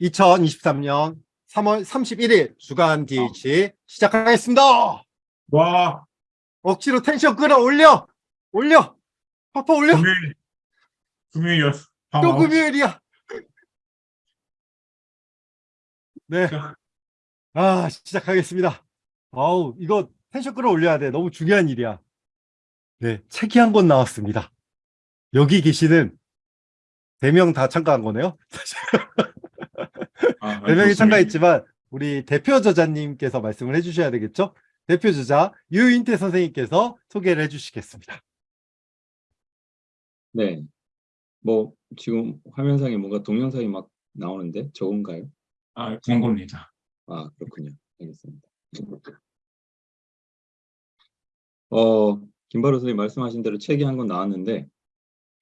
2023년 3월 31일 주간 DH 시작하겠습니다. 와, 억지로 텐션 끌어올려! 올려! 파파 올려! 금요일, 금요일이었어. 밤또 시. 금요일이야! 네. 아, 시작하겠습니다. 아우, 이거 텐션 끌어올려야 돼. 너무 중요한 일이야. 네, 책이 한 권 나왔습니다. 여기 계시는 4명 다 참가한 거네요. 아, 네 명이 좋습니다. 참가했지만 우리 대표 저자님께서 말씀을 해주셔야 되겠죠? 대표 저자 유인태 선생님께서 소개를 해주시겠습니다. 네. 뭐 지금 화면상에 뭔가 동영상이 막 나오는데 저건가요? 아, 광고입니다. 아 그렇군요. 알겠습니다. 어 김바로 선생님 말씀하신 대로 책이 한 권 나왔는데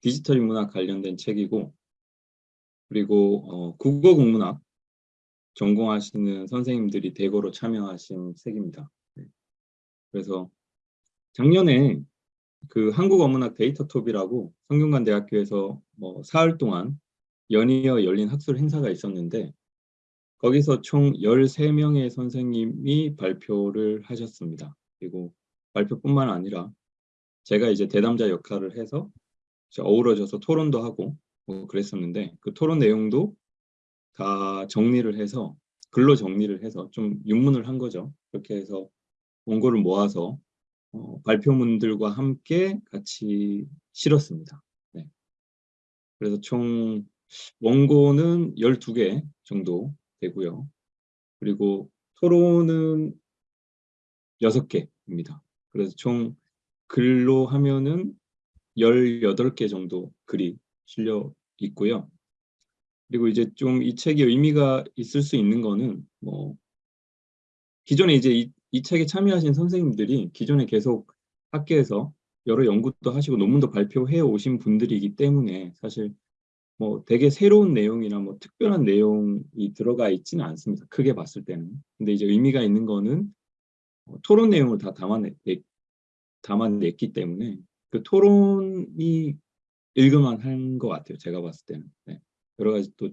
디지털 인문학 관련된 책이고 그리고 어, 국어 국문학 전공하시는 선생님들이 대거로 참여하신 책입니다. 네. 그래서 작년에 그 한국어문학 데이터톱이라고 성균관대학교에서 뭐 사흘 동안 연이어 열린 학술 행사가 있었는데 거기서 총 13명의 선생님이 발표를 하셨습니다. 그리고 발표뿐만 아니라 제가 이제 대담자 역할을 해서 어우러져서 토론도 하고 뭐 그랬었는데 그 토론 내용도 다 정리를 해서 글로 정리를 해서 좀 윤문을 한 거죠. 그렇게 해서 원고를 모아서 어, 발표문들과 함께 같이 실었습니다. 네. 그래서 총 원고는 12개 정도 되고요. 그리고 토론은 6개입니다. 그래서 총 글로 하면은 18개 정도 글이 실려 있고요. 그리고 이제 좀 이 책이 의미가 있을 수 있는 거는 뭐 기존에 이제 이, 이 책에 참여하신 선생님들이 기존에 계속 학계에서 여러 연구도 하시고 논문도 발표해 오신 분들이기 때문에 사실 뭐 되게 새로운 내용이나 뭐 특별한 내용이 들어가 있지는 않습니다. 크게 봤을 때는. 근데 이제 의미가 있는 거는 어, 토론 내용을 다 담아내, 담아냈기 때문에 그 토론이 일그만한 것 같아요. 제가 봤을 때는. 네. 여러 가지 또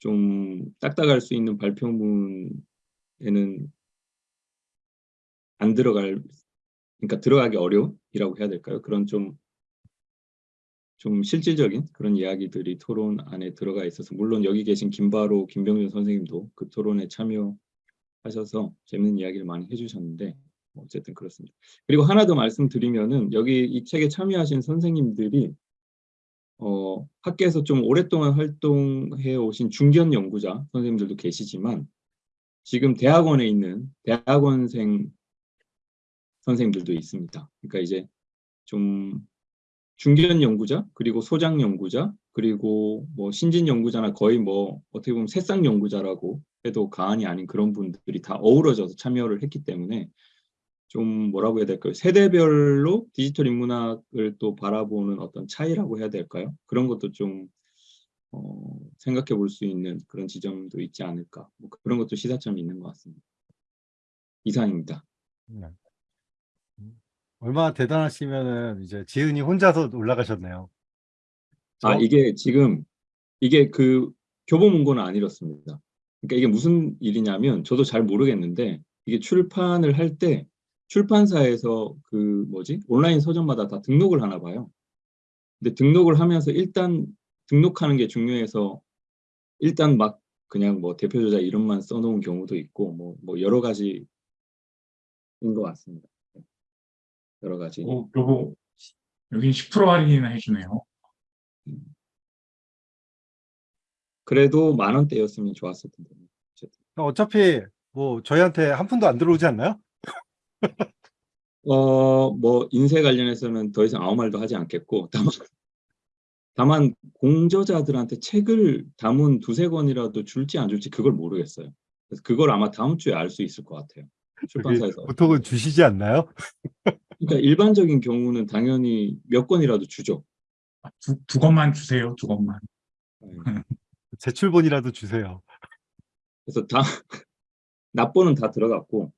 좀 딱딱할 수 있는 발표문에는 안 들어갈, 그러니까 들어가기 어려운이라고 해야 될까요? 그런 좀, 좀 실질적인 그런 이야기들이 토론 안에 들어가 있어서, 물론 여기 계신 김바로, 김병준 선생님도 그 토론에 참여하셔서 재밌는 이야기를 많이 해주셨는데, 뭐 어쨌든 그렇습니다. 그리고 하나 더 말씀드리면은, 여기 이 책에 참여하신 선생님들이 어, 학계에서 좀 오랫동안 활동해 오신 중견 연구자 선생님들도 계시지만 지금 대학원에 있는 대학원생 선생님들도 있습니다. 그러니까 이제 좀 중견 연구자 그리고 소장 연구자 그리고 뭐 신진 연구자나 거의 뭐 어떻게 보면 새싹 연구자라고 해도 과언이 아닌 그런 분들이 다 어우러져서 참여를 했기 때문에 좀 뭐라고 해야 될까요? 세대별로 디지털 인문학을 또 바라보는 어떤 차이라고 해야 될까요? 그런 것도 좀 어, 생각해 볼 수 있는 그런 지점도 있지 않을까. 뭐 그런 것도 시사점이 있는 것 같습니다. 이상입니다. 네. 얼마나 대단하시면은 이제 지은이 혼자서 올라가셨네요. 아, 저- 이게 지금 이게 그 교보 문고는 안 읽었습니다. 그러니까 이게 무슨 일이냐면 저도 잘 모르겠는데 이게 출판을 할 때 출판사에서 그 뭐지 온라인 서점마다 다 등록을 하나 봐요. 근데 등록을 하면서 일단 등록하는 게 중요해서 일단 막 그냥 뭐 대표 저자 이름만 써놓은 경우도 있고 뭐, 뭐 여러 가지인 것 같습니다. 여러 가지. 오, 요거, 여긴 10% 할인이나 해주네요. 그래도 만 원대였으면 좋았을 텐데. 어차피 뭐 저희한테 한 푼도 안 들어오지 않나요? 어, 뭐 인쇄 관련해서는 더 이상 아무 말도 하지 않겠고 다만 다만 공저자들한테 책을 담은 두세 권이라도 줄지 안 줄지 그걸 모르겠어요. 그래서 그걸 아마 다음 주에 알 수 있을 것 같아요. 출판사에서. 보통은 주시지 않나요? 그러니까 일반적인 경우는 당연히 몇 권이라도 주죠. 아, 두, 두 것만 주세요, 두 것만. 네. 제출본이라도 주세요. 그래서 다 납본은 다 들어갔고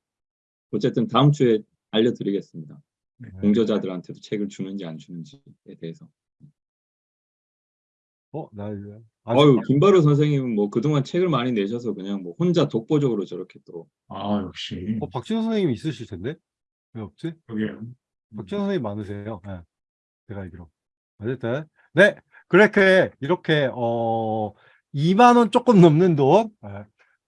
어쨌든 다음 주에 알려드리겠습니다. 네. 공저자들한테도 책을 주는지 안 주는지에 대해서. 어, 나 이제 어유 김바로 선생님은 뭐 그동안 책을 많이 내셔서 그냥 뭐 혼자 독보적으로 저렇게 또 아, 역시. 어, 박진호 선생님 있으실 텐데 왜 없지? 그러게요. 박진호 선생님 많으세요. 네. 제가 알기로. 어쨌든 네 그렇게 이렇게 어 2만 원 조금 넘는 돈 네,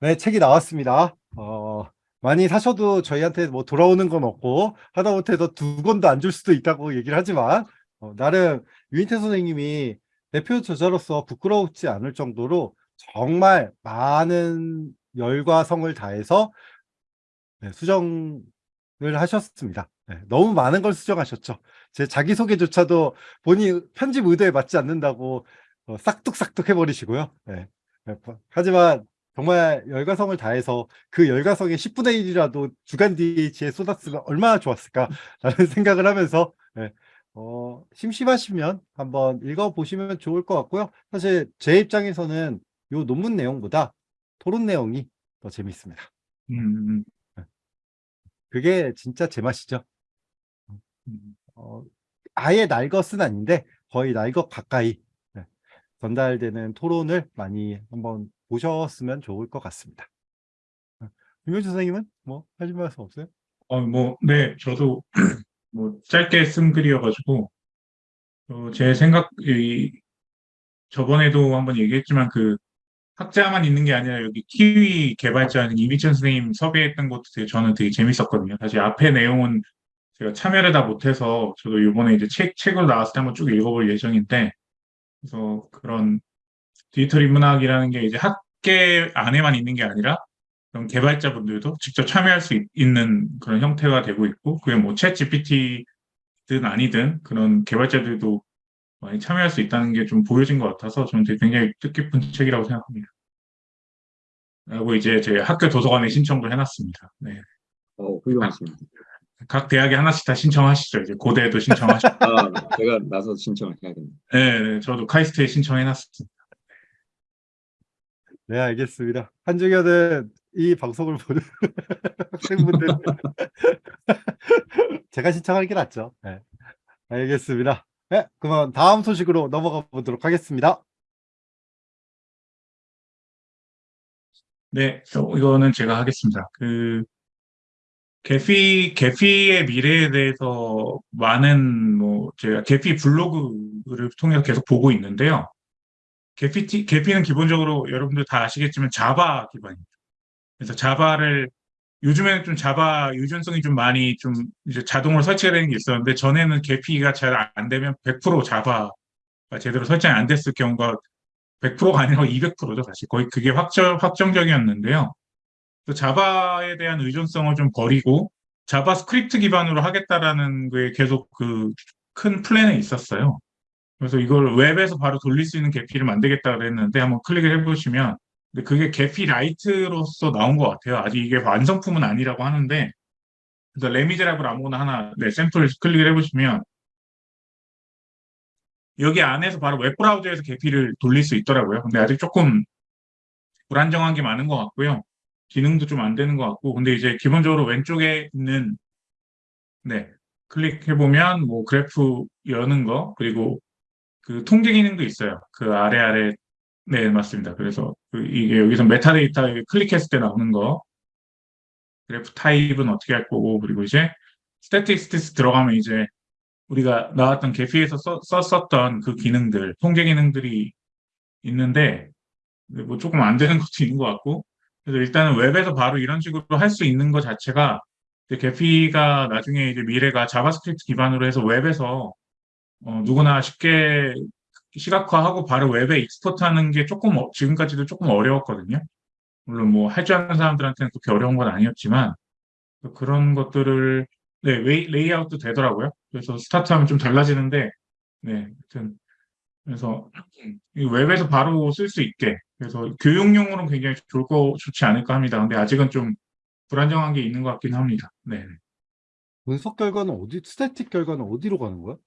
네, 책이 나왔습니다. 어 많이 사셔도 저희한테 뭐 돌아오는 건 없고 하다못해서 두 권도 안 줄 수도 있다고 얘기를 하지만 어, 나름 유인태 선생님이 대표 저자로서 부끄러우지 않을 정도로 정말 많은 열과 성을 다해서 네, 수정을 하셨습니다. 네, 너무 많은 걸 수정하셨죠. 제 자기소개조차도 본인 편집 의도에 맞지 않는다고 어, 싹둑싹둑 해버리시고요. 네. 네, 뭐, 하지만 정말 열과성을 다해서 그 열과성의 10분의 1이라도 주간 DH에 쏟았으면 얼마나 좋았을까라는 생각을 하면서 네, 어, 심심하시면 한번 읽어보시면 좋을 것 같고요. 사실 제 입장에서는 이 논문 내용보다 토론 내용이 더 재밌습니다. 음, 그게 진짜 제 맛이죠. 음. 어, 아예 날 것은 아닌데 거의 날 것 가까이 네, 전달되는 토론을 많이 한번 보셨으면 좋을 것 같습니다. 어, 김효주 선생님은 뭐 하실 말씀 없어요? 어, 뭐, 네, 저도 뭐 짧게 쓴 글이어가지고 어, 제 생각, 이, 저번에도 한번 얘기했지만 그 학자만 있는 게 아니라 여기 키위 개발자 이미천 선생님 섭외했던 것도 되게 저는 되게 재밌었거든요. 사실 앞에 내용은 제가 참여를 다 못해서 저도 이번에 이제 책, 책으로 나왔을 때 한번 쭉 읽어볼 예정인데 그래서 그런 디지털 인문학이라는 게 이제 학계 안에만 있는 게 아니라 그런 개발자분들도 직접 참여할 수 있, 는 그런 형태가 되고 있고 그게 뭐챗 GPT든 아니든 그런 개발자들도 많이 참여할 수 있다는 게 좀 보여진 것 같아서 저는 되게 굉장히 뜻깊은 책이라고 생각합니다. 그리고 이제 제 학교 도서관에 신청도 해놨습니다. 네. 어, 훌륭하십니다. 각 대학에 하나씩 다 신청하시죠. 이제 고대도 신청하시고. 아, 제가 나서 신청을 해야겠네요. 네, 네, 저도 카이스트에 신청해놨습니다. 네 알겠습니다. 한중현은 이 방송을 보는 학생분들 제가 신청하는 게 낫죠. 네. 알겠습니다. 네, 그러면 다음 소식으로 넘어가 보도록 하겠습니다. 네, 어, 이거는 제가 하겠습니다. 그 개피 개피의 미래에 대해서 많은 뭐 제가 개피 블로그를 통해서 계속 보고 있는데요. 개피 개피는 기본적으로 여러분들 다 아시겠지만 자바 기반입니다. 그래서 자바를 요즘에는 좀 자바 유전성이 좀 많이 좀 이제 자동으로 설치가 되는 게 있었는데 전에는 개피가 잘 안 되면 100% 자바가 제대로 설정이 안 됐을 경우가 100%가 아니라 200%죠 사실 거의 그게 확정 확정적이었는데요. 그 자바에 대한 의존성을 좀 버리고 자바스크립트 기반으로 하겠다라는 게 계속 그 큰 플랜에 있었어요. 그래서 이걸 웹에서 바로 돌릴 수 있는 Gephi를 만들겠다 그랬는데 한번 클릭을 해보시면 근데 그게 Gephi Lite로서 나온 것 같아요. 아직 이게 완성품은 아니라고 하는데 그래서 레미제라블 아무거나 하나 네, 샘플 클릭을 해보시면 여기 안에서 바로 웹브라우저에서 Gephi를 돌릴 수 있더라고요. 근데 아직 조금 불안정한 게 많은 것 같고요. 기능도 좀 안 되는 것 같고 근데 이제 기본적으로 왼쪽에 있는 네 클릭해보면 뭐 그래프 여는 거 그리고 그 통계 기능도 있어요. 그 아래 아래 네 맞습니다. 그래서 그 이게 여기서 메타데이터 클릭했을 때 나오는 거 그래프 타입은 어떻게 할 거고 그리고 이제 statistics 들어가면 이제 우리가 나왔던 Gephi에서 써, 썼었던 그 기능들 통계 기능들이 있는데 뭐 조금 안 되는 것도 있는 것 같고 그래서 일단은 웹에서 바로 이런 식으로 할 수 있는 것 자체가 Gephi가 나중에 이제 미래가 자바스크립트 기반으로 해서 웹에서 어, 누구나 쉽게 시각화하고 바로 웹에 export하는 게 조금 어, 지금까지도 조금 어려웠거든요. 물론 뭐 할 줄 아는 사람들한테는 그렇게 어려운 건 아니었지만 그런 것들을 네 레이, 레이아웃도 되더라고요. 그래서 스타트하면 좀 달라지는데 네 하여튼 그래서 이 웹에서 바로 쓸 수 있게 그래서 교육용으로는 굉장히 좋을 거 좋지 않을까 합니다. 근데 아직은 좀 불안정한 게 있는 것 같긴 합니다. 네. 분석 결과는 어디, statistic 결과는 어디로 가는 거야?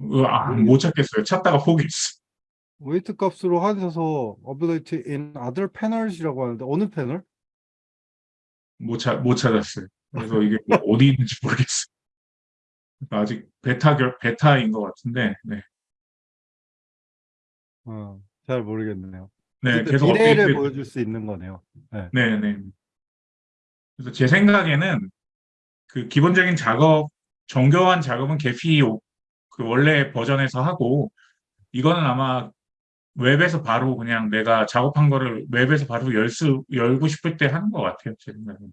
어, 아, 못 찾겠어요. 찾다가 포기했어. weight 값으로 하셔서 available in other panels이라고 하는데 어느 패널? 못, 찾, 못 찾았어요. 그래서 이게 뭐 어디 있는지 모르겠어요. 그러니까 아직 베타 결, 베타인 것 같은데, 네. 어, 잘 모르겠네요. 네, 계속 미래를 업데이트. 보여줄 수 있는 거네요. 네, 네. 그래서 제 생각에는 그 기본적인 작업, 정교한 작업은 개피 오- 그 원래 버전에서 하고 이거는 아마 웹에서 바로 그냥 내가 작업한 거를 웹에서 바로 열 수, 열고 싶을 때 하는 것 같아요. 제 생각에는.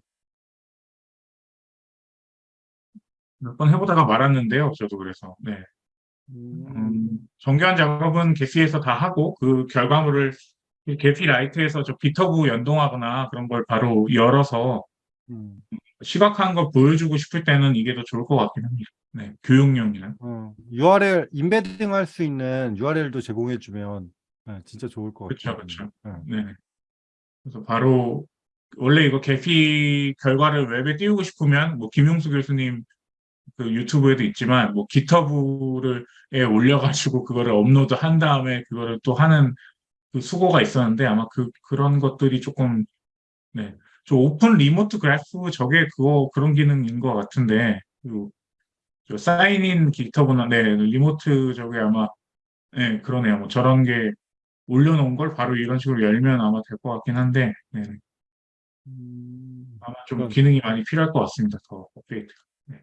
몇 번 해보다가 말았는데요. 저도 그래서. 네. 음, 음, 정교한 작업은 Gephi에서 다 하고 그 결과물을 Gephi Lite에서 저 GitHub 연동하거나 그런 걸 바로 열어서 음, 시각화한 걸 보여주고 싶을 때는 이게 더 좋을 것 같긴 합니다. 네, 교육용이나. 어, URL embedding 할 수 있는 URL도 제공해주면 네, 진짜 좋을 것 같아요. 그쵸. 네. 네. 그래서 바로 원래 이거 Gephi 결과를 웹에 띄우고 싶으면 뭐 김용수 교수님 그 유튜브에도 있지만 뭐 GitHub를 에 올려가지고 그거를 업로드 한 다음에 그거를 또 하는 그 수고가 있었는데 아마 그 그런 것들이 조금 네. 저 open remote graph 저게 그거 그런 기능인 것 같은데 그, 저 sign in GitHub나 네 remote 저게 아마 네 그러네요. 뭐 저런 게 올려놓은 걸 바로 이런 식으로 열면 아마 될 것 같긴 한데 네. 음, 아마 좀 그럼- 기능이 많이 필요할 것 같습니다. 더 업데이트. 네.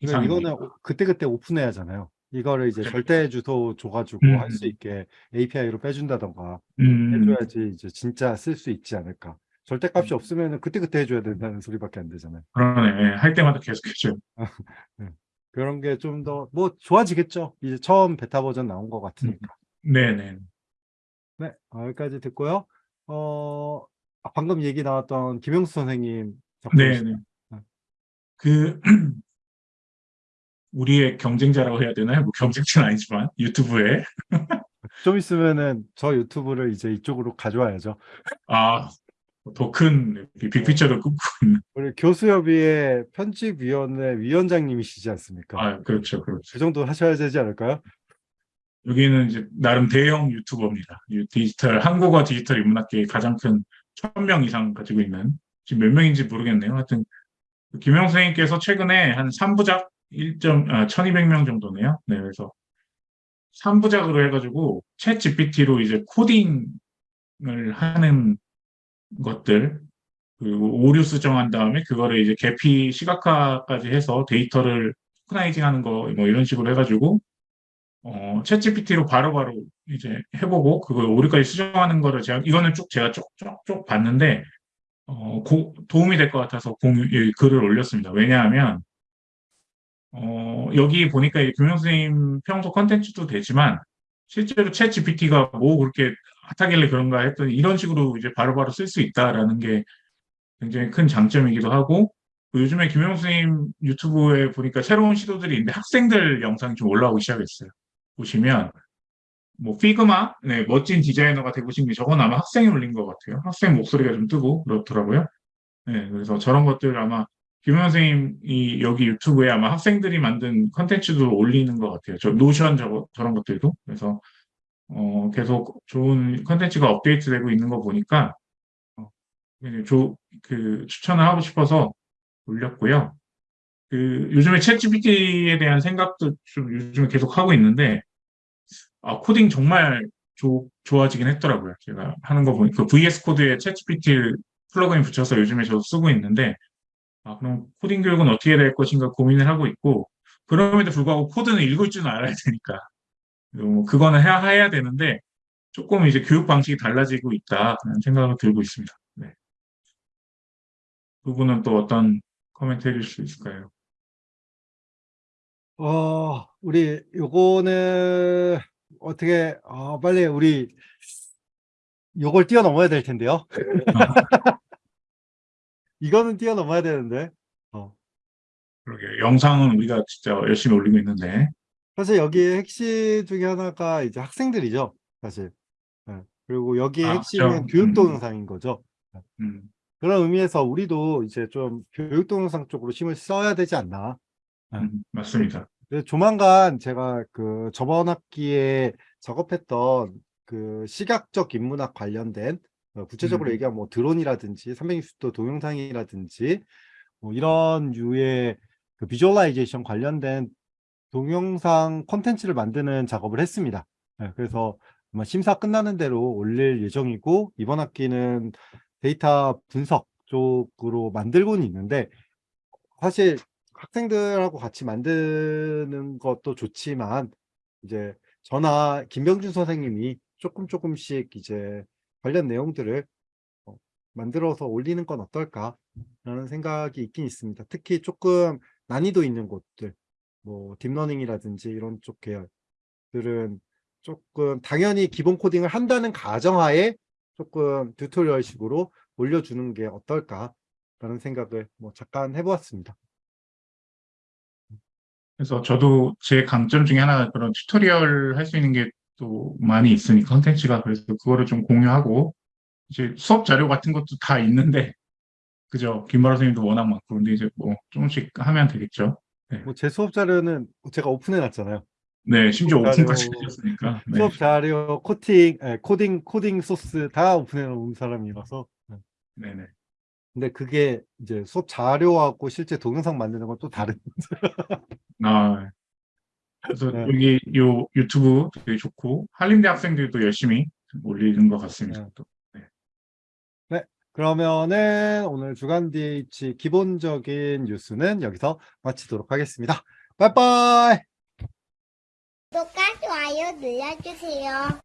이거는 그때그때 오픈해야 하잖아요. 이거를 이제 그쵸. 절대 주소 줘가지고 음. 할수 있게 API로 빼준다던가 음, 해줘야지 이제 진짜 쓸 수 있지 않을까. 절대값이 음. 없으면 그때그때 해줘야 된다는 소리밖에 안 되잖아요. 그러네. 예, 할 때마다 계속 해줘요. 그런 게 좀 더 뭐 좋아지겠죠. 이제 처음 베타 버전 나온 것 같으니까. 네네. 네, 어, 여기까지 듣고요. 어, 아, 방금 얘기 나왔던 김영수 선생님? 네네. 네. 그 우리의 경쟁자라고 해야 되나요? 뭐 경쟁자는 아니지만 유튜브에 좀 있으면은 저 유튜브를 이제 이쪽으로 가져와야죠. 아, 더 큰 빅피처를 꿈꾸고 있는. 우리 교수협의회 편집위원회 위원장님이시지 않습니까? 아, 그렇죠, 그렇죠. 그 정도 하셔야 되지 않을까요? 여기는 이제 나름 대형 유튜버입니다. 유- 디지털, 한국어 디지털 인문학계의 가장 큰 1000명 이상 가지고 있는, 지금 몇 명인지 모르겠네요. 하여튼, 그 김영 선생님께서 최근에 한 3부작 1점, 아, 1200명 정도네요. 네, 그래서 3부작으로 해가지고, 챗 GPT로 이제 코딩을 하는 것들, 그리고 오류 수정한 다음에 그거를 이제 계피 시각화까지 해서 데이터를 토크나이징 하는 거, 뭐 이런 식으로 해가지고, 어, 챗GPT로 바로바로 이제 해보고, 그걸 오류까지 수정하는 거를 제가, 이거는 쭉 제가 쪽쪽쪽 봤는데, 어, 고- 도움이 될 것 같아서 공유, 이 글을 올렸습니다. 왜냐하면, 어, 여기 보니까 이 교명 선생님 평소 컨텐츠도 되지만, 실제로 챗 GPT가 뭐 그렇게 핫하길래 그런가 했더니 이런 식으로 이제 바로바로 쓸 수 있다라는 게 굉장히 큰 장점이기도 하고, 그 요즘에 김영 선생님 유튜브에 보니까 새로운 시도들이 있는데 학생들 영상이 좀 올라오기 시작했어요. 보시면, 뭐, 피그마, 네, 멋진 디자이너가 되고 싶은 게 저건 아마 학생이 올린 것 같아요. 학생 목소리가 좀 뜨고 그렇더라고요. 네, 그래서 저런 것들 아마 김영 선생님이 여기 유튜브에 아마 학생들이 만든 컨텐츠도 올리는 것 같아요. 저 노션 저거, 저런 것들도. 그래서, 어, 계속 좋은 컨텐츠가 업데이트되고 있는 거 보니까, 어, 조, 그, 추천을 하고 싶어서 올렸고요. 그, 요즘에 ChatGPT에 대한 생각도 좀 요즘에 계속 하고 있는데, 아, 코딩 정말 조, 좋아지긴 했더라고요. 제가 하는 거 보니까 그 VS Code에 ChatGPT 플러그인 붙여서 요즘에 저도 쓰고 있는데, 아, 그럼 코딩 교육은 어떻게 될 것인가 고민을 하고 있고, 그럼에도 불구하고 코드는 읽을 줄은 알아야 되니까. 뭐 그거는 해야, 해야 되는데, 조금 이제 교육 방식이 달라지고 있다. 그런 생각을 들고 있습니다. 네. 부분은 또 어떤 코멘트 해줄 수 있을까요? 어, 우리 요거는 어떻게 아, 빨리 우리 요걸 뛰어넘어야 될 텐데요. 이거는 뛰어넘어야 되는데. 어. 그러게 영상은 우리가 진짜 열심히 올리고 있는데, 사실 여기에 핵심 중에 하나가 이제 학생들이죠. 사실. 예. 그리고 여기에 아, 핵심은 그렇죠. 교육 음. 동영상인 거죠. 음, 그런 의미에서 우리도 이제 좀 교육 동영상 쪽으로 힘을 써야 되지 않나. 음, 맞습니다. 조만간 제가 그 저번 학기에 작업했던 그 시각적 인문학 관련된 어, 구체적으로 음. 얘기하면 뭐 드론이라든지 360도 동영상이라든지 뭐 이런 유의 그 visualization 관련된 동영상 콘텐츠를 만드는 작업을 했습니다. 네, 그래서 아마 심사 끝나는 대로 올릴 예정이고 이번 학기는 데이터 분석 쪽으로 만들고는 있는데 사실 학생들하고 같이 만드는 것도 좋지만 이제 저나 김병준 선생님이 조금 조금씩 이제 관련 내용들을 어, 만들어서 올리는 건 어떨까라는 생각이 있긴 있습니다. 특히 조금 난이도 있는 곳들, 뭐 딥러닝이라든지 이런 쪽 계열들은 조금 당연히 기본 코딩을 한다는 가정하에 조금 tutorial식으로 올려주는 게 어떨까라는 생각을 뭐 잠깐 해보았습니다. 그래서 저도 제 강점 중에 하나가 그런 tutorial 할 수 있는 게 또 많이 있으니까 컨텐츠가 그래서 그거를 좀 공유하고 이제 수업 자료 같은 것도 다 있는데 그죠 김바라 선생님도 워낙 많고 근데 이제 뭐 조금씩 하면 되겠죠. 뭐 제 수업 자료는 제가 오픈해 놨잖아요. 네 심지어 자료- 오픈까지 하셨으니까 네. 수업 자료, 코팅, 에, 코딩, 코딩 소스 다 오픈해 놓은 사람이라서. 네. 네네. 근데 그게 이제 수업 자료하고 실제 동영상 만드는 건 또 다른. 아 그래서 네. 여기 요 유튜브 되게 좋고 한림대 학생들도 열심히 올리는 것 같습니다. 네. 또. 그러면은 오늘 주간 DH 기본적인 뉴스는 여기서 마치도록 하겠습니다. 빠이빠이! 구독과 좋아요 눌러주세요.